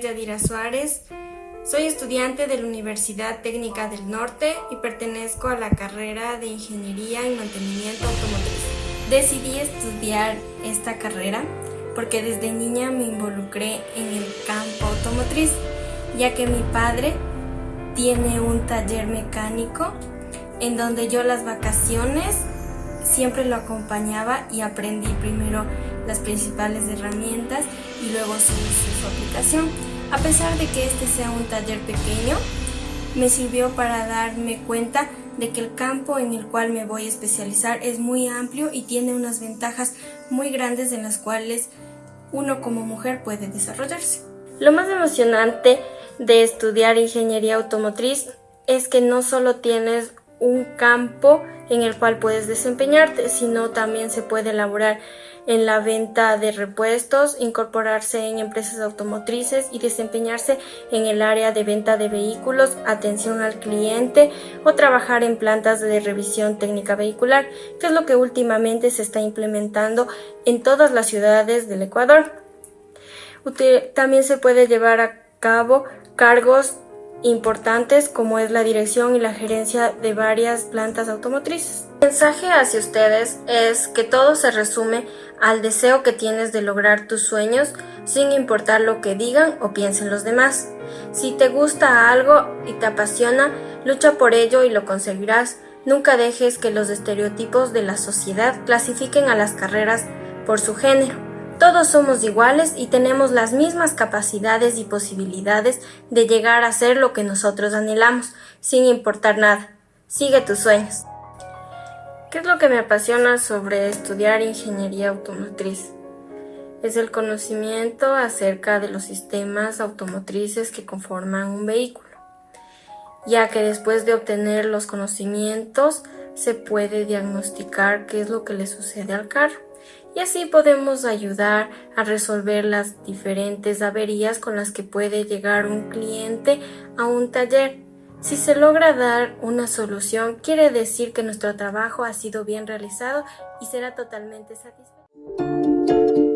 Yadira Suárez. Soy estudiante de la Universidad Técnica del Norte y pertenezco a la carrera de Ingeniería y Mantenimiento Automotriz. Decidí estudiar esta carrera porque desde niña me involucré en el campo automotriz, ya que mi padre tiene un taller mecánico en donde yo las vacaciones siempre lo acompañaba y aprendí primero las principales herramientas y luego su, aplicación. A pesar de que este sea un taller pequeño, me sirvió para darme cuenta de que el campo en el cual me voy a especializar es muy amplio y tiene unas ventajas muy grandes en las cuales uno como mujer puede desarrollarse. Lo más emocionante de estudiar ingeniería automotriz es que no solo tienes un campo en el cual puedes desempeñarte, sino también se puede elaborar en la venta de repuestos, incorporarse en empresas automotrices y desempeñarse en el área de venta de vehículos, atención al cliente o trabajar en plantas de revisión técnica vehicular, que es lo que últimamente se está implementando en todas las ciudades del Ecuador. También se puede llevar a cabo cargos importantes como es la dirección y la gerencia de varias plantas automotrices. El mensaje hacia ustedes es que todo se resume al deseo que tienes de lograr tus sueños sin importar lo que digan o piensen los demás. Si te gusta algo y te apasiona, lucha por ello y lo conseguirás. Nunca dejes que los estereotipos de la sociedad clasifiquen a las carreras por su género. Todos somos iguales y tenemos las mismas capacidades y posibilidades de llegar a ser lo que nosotros anhelamos, sin importar nada. Sigue tus sueños. ¿Qué es lo que me apasiona sobre estudiar ingeniería automotriz? Es el conocimiento acerca de los sistemas automotrices que conforman un vehículo, ya que después de obtener los conocimientos se puede diagnosticar qué es lo que le sucede al carro y así podemos ayudar a resolver las diferentes averías con las que puede llegar un cliente a un taller. Si se logra dar una solución, quiere decir que nuestro trabajo ha sido bien realizado y será totalmente satisfactorio.